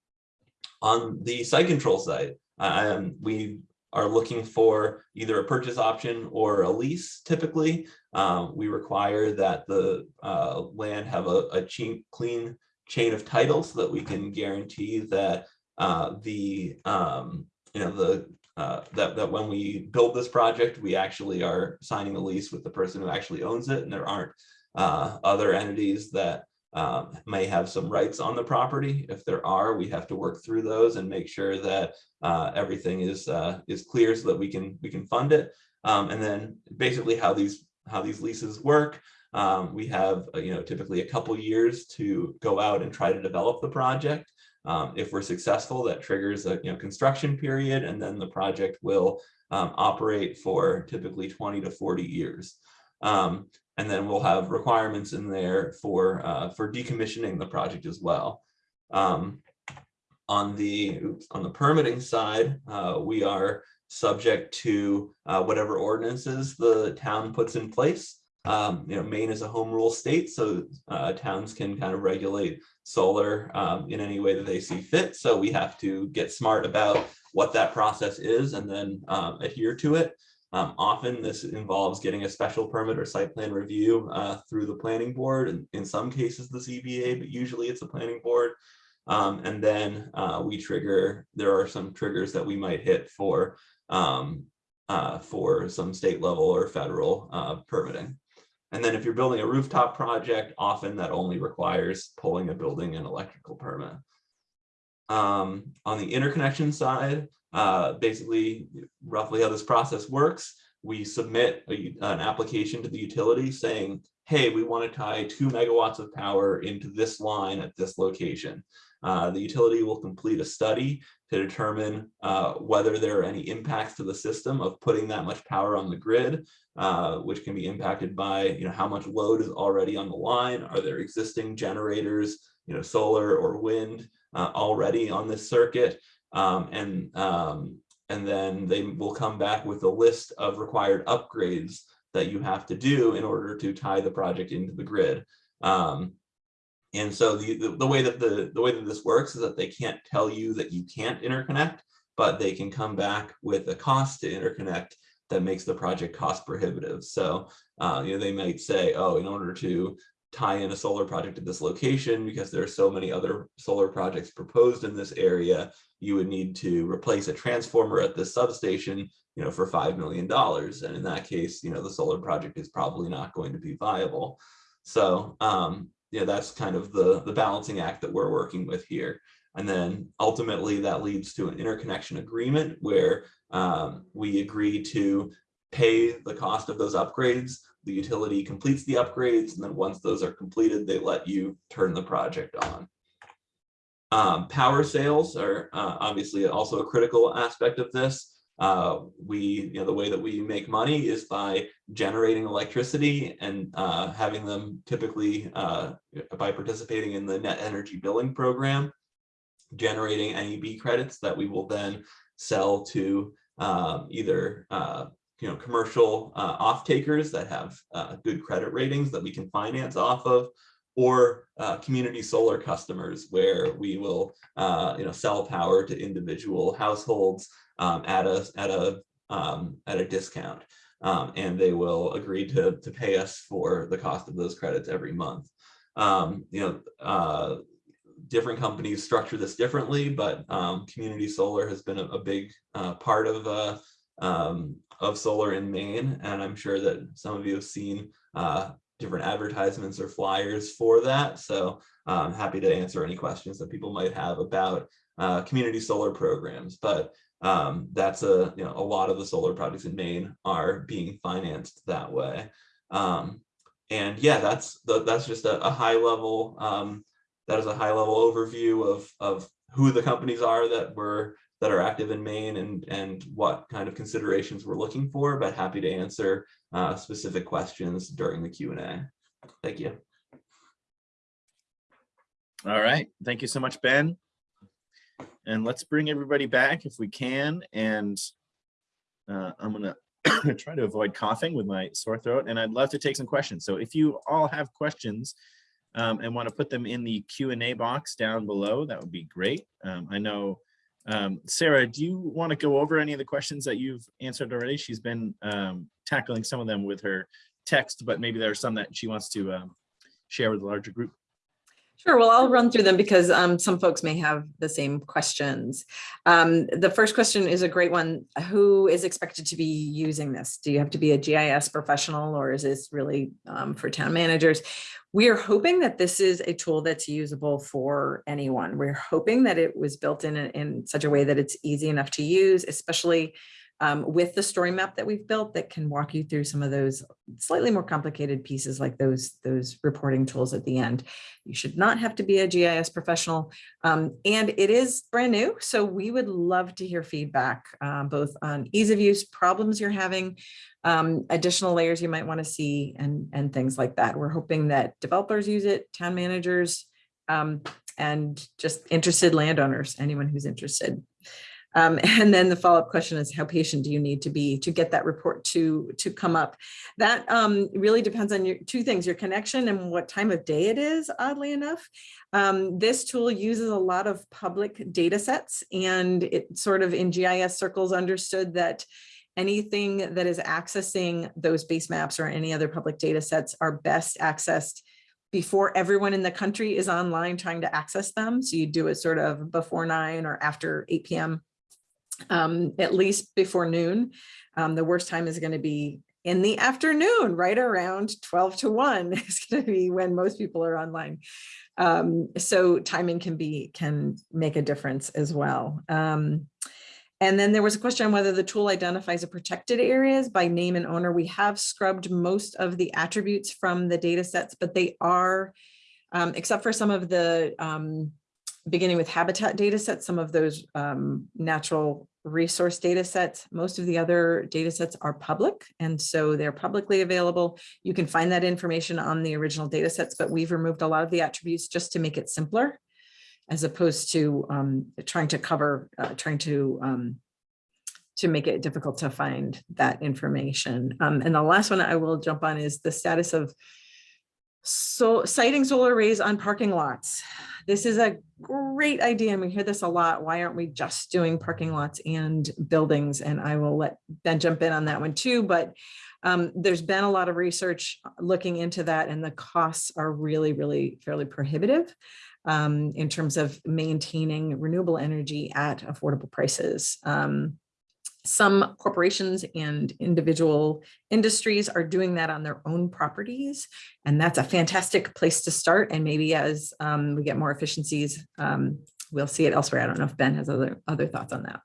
On the site control side, um, we are looking for either a purchase option or a lease typically. Um, we require that the uh, land have a, a clean chain of title so that we can guarantee that uh, the, um, you know, the uh, that, that when we build this project, we actually are signing a lease with the person who actually owns it and there aren't uh, other entities that um, may have some rights on the property. If there are, we have to work through those and make sure that uh, everything is uh, is clear so that we can we can fund it. Um, and then basically how these how these leases work. Um, we have uh, you know typically a couple years to go out and try to develop the project. Um, if we're successful, that triggers a you know construction period, and then the project will um, operate for typically 20 to 40 years. Um, and then we'll have requirements in there for uh, for decommissioning the project as well. Um, on the oops, on the permitting side, uh, we are subject to uh, whatever ordinances the town puts in place. Um, you know, Maine is a home rule state, so uh, towns can kind of regulate solar um, in any way that they see fit. So we have to get smart about what that process is and then um, adhere to it. Um, often this involves getting a special permit or site plan review uh, through the planning board and in some cases the ZBA, but usually it's the planning board. Um, and then uh, we trigger, there are some triggers that we might hit for um, uh, for some state level or federal uh, permitting. And then if you're building a rooftop project, often that only requires pulling a building and electrical permit. Um, on the interconnection side, uh, basically roughly how this process works, we submit a, an application to the utility saying, hey, we want to tie two megawatts of power into this line at this location. Uh, the utility will complete a study to determine uh, whether there are any impacts to the system of putting that much power on the grid, uh, which can be impacted by you know how much load is already on the line. Are there existing generators, you know, solar or wind uh, already on this circuit? Um, and um, and then they will come back with a list of required upgrades that you have to do in order to tie the project into the grid. Um, and so the, the, the, way that the, the way that this works is that they can't tell you that you can't interconnect, but they can come back with a cost to interconnect that makes the project cost prohibitive. So, uh, you know, they might say, oh, in order to tie in a solar project at this location, because there are so many other solar projects proposed in this area, you would need to replace a transformer at this substation, you know, for $5 million. And in that case, you know, the solar project is probably not going to be viable. So, um, yeah, that's kind of the, the balancing act that we're working with here. And then ultimately that leads to an interconnection agreement where um, we agree to pay the cost of those upgrades. The utility completes the upgrades, and then once those are completed, they let you turn the project on. Um, power sales are uh, obviously also a critical aspect of this. Uh, we, you know, the way that we make money is by generating electricity and uh, having them typically uh, by participating in the net energy billing program, generating NEB credits that we will then sell to um, either uh, you know commercial uh, off takers that have uh, good credit ratings that we can finance off of, or uh, community solar customers where we will uh, you know sell power to individual households um, at a at a um, at a discount, um, and they will agree to to pay us for the cost of those credits every month. Um, you know, uh, different companies structure this differently, but um, community solar has been a, a big uh, part of uh, um, of solar in Maine, and I'm sure that some of you have seen uh, different advertisements or flyers for that. So I'm happy to answer any questions that people might have about uh, community solar programs. But um, that's a, you know, a lot of the solar projects in Maine are being financed that way. Um, and yeah, that's the, that's just a, a high level, um, that is a high level overview of, of who the companies are that were that are active in Maine and, and what kind of considerations we're looking for, but happy to answer uh, specific questions during the Q&A. Thank you. All right. Thank you so much, Ben. And let's bring everybody back if we can. And uh, I'm going to try to avoid coughing with my sore throat. And I'd love to take some questions. So if you all have questions um, and want to put them in the Q&A box down below, that would be great. Um, I know, um, Sarah, do you want to go over any of the questions that you've answered already? She's been um, tackling some of them with her text, but maybe there are some that she wants to um, share with the larger group. Sure. Well, I'll run through them because um, some folks may have the same questions. Um, the first question is a great one. Who is expected to be using this? Do you have to be a GIS professional or is this really um, for town managers? We are hoping that this is a tool that's usable for anyone. We're hoping that it was built in, in such a way that it's easy enough to use, especially um, with the story map that we've built that can walk you through some of those slightly more complicated pieces like those, those reporting tools at the end. You should not have to be a GIS professional. Um, and it is brand new, so we would love to hear feedback, um, both on ease of use, problems you're having, um, additional layers you might want to see and, and things like that. We're hoping that developers use it, town managers, um, and just interested landowners, anyone who's interested. Um, and then the follow-up question is how patient do you need to be to get that report to to come up? That um, really depends on your two things, your connection and what time of day it is, oddly enough. Um, this tool uses a lot of public data sets and it sort of in GIS circles understood that anything that is accessing those base maps or any other public data sets are best accessed before everyone in the country is online trying to access them. So you do it sort of before nine or after 8 p.m um, at least before noon. Um, the worst time is going to be in the afternoon, right around 12 to 1 is going to be when most people are online. Um, so timing can be can make a difference as well. Um, and then there was a question on whether the tool identifies a protected areas by name and owner. We have scrubbed most of the attributes from the data sets, but they are, um, except for some of the um, beginning with habitat data sets, some of those um, natural resource data sets, most of the other data sets are public. And so they're publicly available. You can find that information on the original data sets, but we've removed a lot of the attributes just to make it simpler as opposed to um, trying to cover, uh, trying to um, to make it difficult to find that information. Um, and the last one I will jump on is the status of so siting solar arrays on parking lots. This is a great idea and we hear this a lot. Why aren't we just doing parking lots and buildings? And I will let Ben jump in on that one too, but um, there's been a lot of research looking into that and the costs are really, really fairly prohibitive um, in terms of maintaining renewable energy at affordable prices. Um, some corporations and individual industries are doing that on their own properties. And that's a fantastic place to start. And maybe as um, we get more efficiencies, um, we'll see it elsewhere. I don't know if Ben has other other thoughts on that.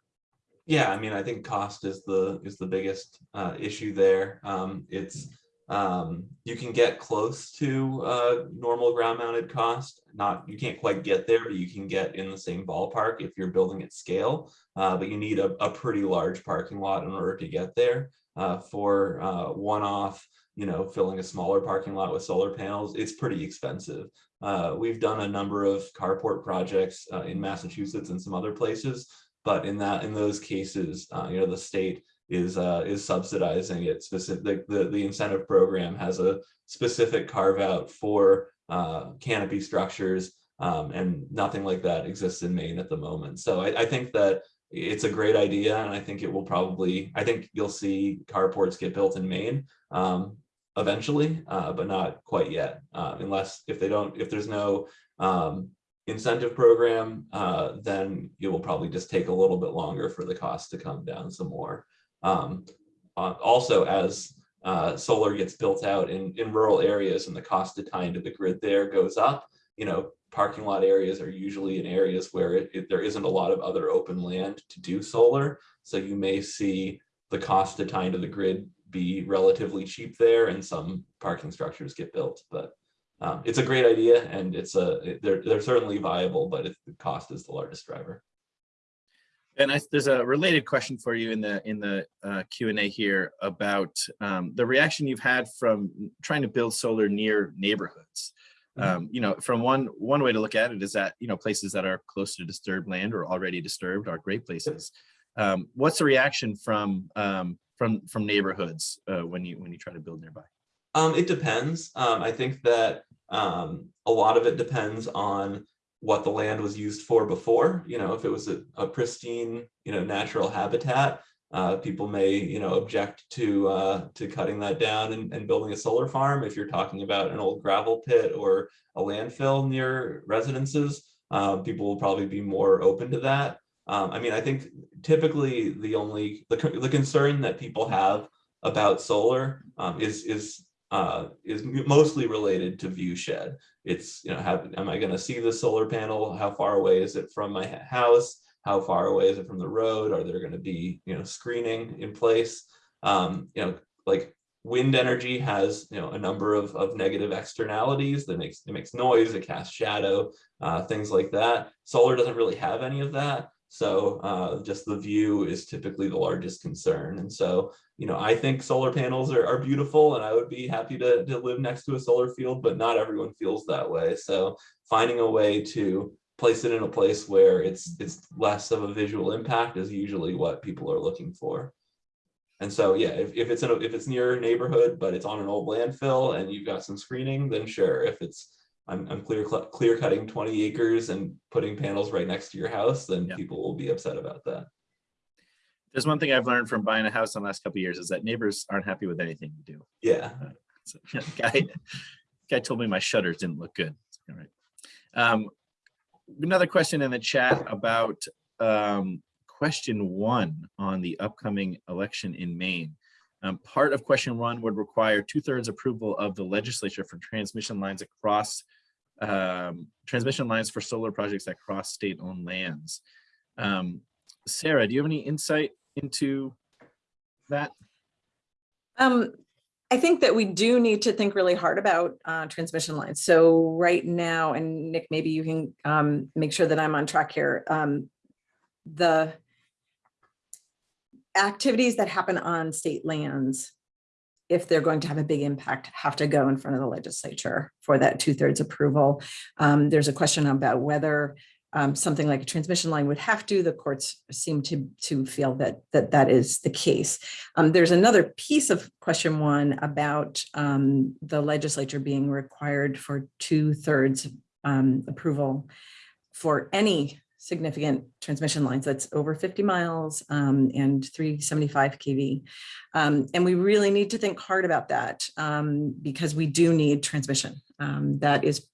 Yeah, I mean, I think cost is the is the biggest uh, issue there. Um, it's um, you can get close to uh, normal ground mounted cost. Not you can't quite get there, but you can get in the same ballpark if you're building at scale. Uh, but you need a, a, pretty large parking lot in order to get there. Uh, for uh, one-off, you know, filling a smaller parking lot with solar panels, it's pretty expensive. Uh, we've done a number of carport projects uh, in Massachusetts and some other places, but in that in those cases, you know, the state is uh, is subsidizing it specific the the incentive program has a specific carve out for uh, canopy structures um, and nothing like that exists in Maine at the moment. So I, I, think that it's a great idea and I think it will probably I think you'll see carports get built in Maine um, eventually, uh, but not quite yet uh, unless if they don't if there's no um, incentive program, uh, then it will probably just take a little bit longer for the cost to come down some more. Um, uh, also, as uh, solar gets built out in, in rural areas and the cost to tie into the grid there goes up, you know, parking lot areas are usually in areas where it, it, there isn't a lot of other open land to do solar. So you may see the cost to tie into the grid be relatively cheap there and some parking structures get built. But um, it's a great idea and it's a they're, they're certainly viable, but the cost is the largest driver. And I, there's a related question for you in the in the uh, Q&A here about um, the reaction you've had from trying to build solar near neighborhoods. Mm -hmm. um, you know, from one one way to look at it is that you know places that are close to disturbed land or already disturbed are great places. Um, what's the reaction from um, from from neighborhoods uh, when you when you try to build nearby? Um, it depends. Um, I think that a lot of it depends on what the land was used for before. You know, if it was a, a pristine, you know, natural habitat, uh, people may, you know, object to uh, to cutting that down and, and, building a solar farm. If you're talking about an old gravel pit or a landfill near residences, uh, people will probably be more open to that. Um, I mean, I think typically the only the, the concern that people have about solar um, is is uh, is mostly related to view shed. It's, you know, am I going to see the solar panel? How far away is it from my house? how far away is it from the road? Are there gonna be, you know, screening in place? Um, you know, like wind energy has, you know, a number of, of negative externalities that makes, it makes noise, it casts shadow, uh, things like that. Solar doesn't really have any of that. So uh, just the view is typically the largest concern. And so, you know, I think solar panels are, are beautiful and I would be happy to, to live next to a solar field, but not everyone feels that way. So finding a way to place it in a place where it's it's less of a visual impact is usually what people are looking for. And so, yeah, if, if it's in a, if it's near a neighborhood, but it's on an old landfill and you've got some screening, then sure. If it's I'm, I'm clear clear cutting 20 acres and putting panels right next to your house, then Yeah. people will be upset about that. There's one thing I've learned from buying a house in the last couple of years is that neighbors aren't happy with anything you do. Yeah. So, Guy, guy told me my shutters didn't look good. All right. Um, another question in the chat about um, question one on the upcoming election in Maine. Um, part of question one would require two thirds approval of the legislature for transmission lines across um, transmission lines for solar projects that cross state owned lands. Um, Sarah, do you have any insight into that? Um, I think that we do need to think really hard about uh, transmission lines. So right now, and Nick, maybe you can um, make sure that I'm on track here. Um, the activities that happen on state lands, if they're going to have a big impact, have to go in front of the legislature for that two thirds approval. Um, there's a question about whether um, something like a transmission line would have to. The courts seem to to feel that that that is the case. Um, there's another piece of question one about um, the legislature being required for two thirds um, approval for any significant transmission lines that's over 50 miles um, and 375 kV. Um, and we really need to think hard about that um, because we do need transmission. Um, that is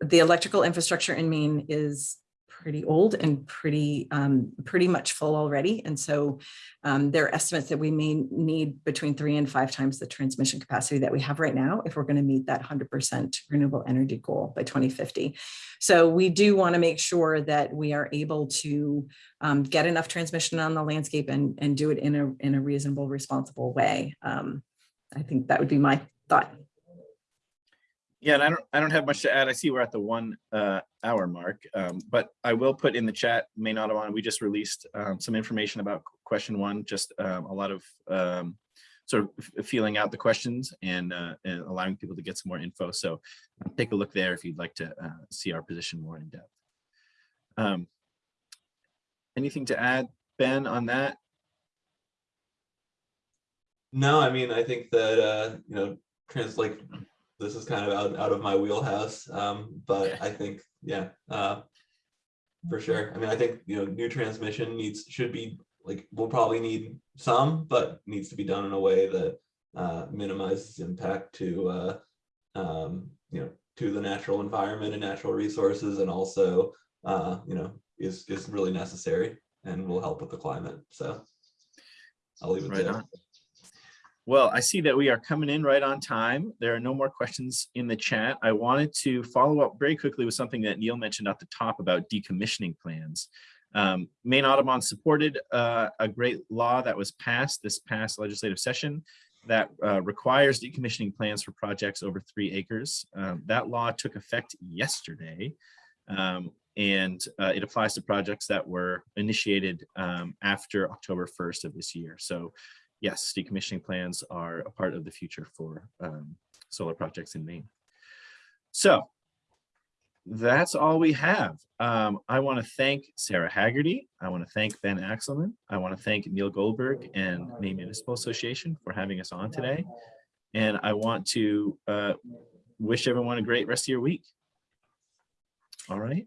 the electrical infrastructure in Maine is pretty old and pretty um, pretty much full already. And so um, there are estimates that we may need between three and five times the transmission capacity that we have right now if we're going to meet that 100% renewable energy goal by 2050. So we do want to make sure that we are able to um, get enough transmission on the landscape and, and do it in a, in a reasonable, responsible way. Um, I think that would be my thought. Yeah, and I don't, I don't have much to add. I see we're at the one uh, hour mark, um, but I will put in the chat, Maine Audubon, we just released um, some information about question one, just um, a lot of um, sort of feeling out the questions and, uh, and allowing people to get some more info. So take a look there if you'd like to uh, see our position more in depth. Um, Anything to add, Ben, on that? No, I mean, I think that, uh, you know, trans, like, this is kind of out, out of my wheelhouse, um, but. I think, yeah, uh, for sure. I mean, I think, you know, new transmission needs, should be, like, we'll probably need some, but needs to be done in a way that, uh, minimizes impact to, uh, um, you know, to the natural environment and natural resources and also, uh, you know, is, is really necessary and will help with the climate, so. I'll leave it Right there. on. Well, I see that we are coming in right on time. There are no more questions in the chat. I wanted to follow up very quickly with something that Neil mentioned at the top about decommissioning plans. Um, Maine Audubon supported uh, a great law that was passed this past legislative session that uh, requires decommissioning plans for projects over three acres. Um, that law took effect yesterday. Um, and uh, it applies to projects that were initiated um, after October 1st of this year. So yes, decommissioning plans are a part of the future for um, solar projects in Maine. So that's all we have. Um, I want to thank Sarah Haggerty. I want to thank Ben Axelman. I want to thank Neil Goldberg and Maine Municipal Association for having us on today. And I want to uh, wish everyone a great rest of your week. All right.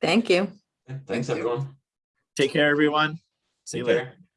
Thank you. Thanks, everyone. Take care, everyone. See you later. care.